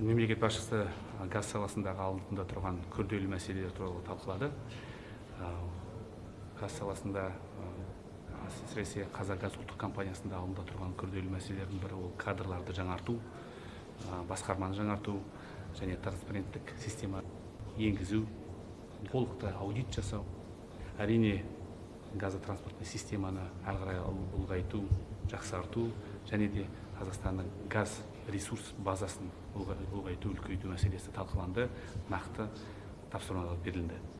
мемлекет басшысы газ саласындағы алдында тұрған күрделі мәселелер туралы талқылады. Газ саласында әсіресе қазагаз ұлттық компаниясында алдында тұрған күрделі мәселелердің бірі ол кадрларды жаңарту басқарманы жаңарту және транспаренттік система енгізу толықтай аудит жасау әрине газотранспортный системаны әрі қарай ұлғайту жақсарту және де қазақстанның газ ресурс базасын ұлғайту үлкейту мәселесі талқыланды нақты тапсырмалар берілді